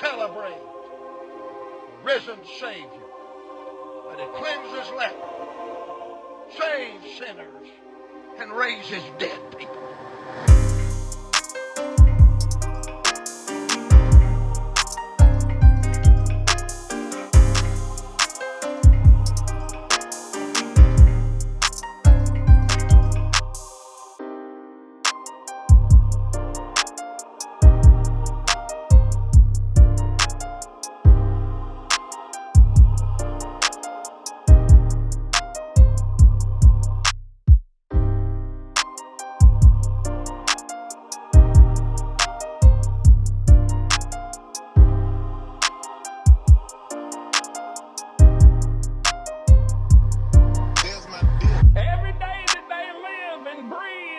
celebrate risen Savior that He cleanses lepers, saves sinners, and raises dead people.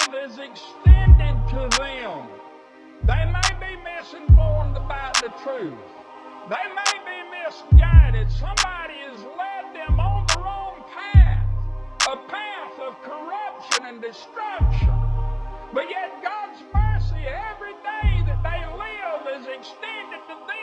love is extended to them. They may be misinformed about the truth. They may be misguided. Somebody has led them on the wrong path, a path of corruption and destruction. But yet God's mercy every day that they live is extended to them.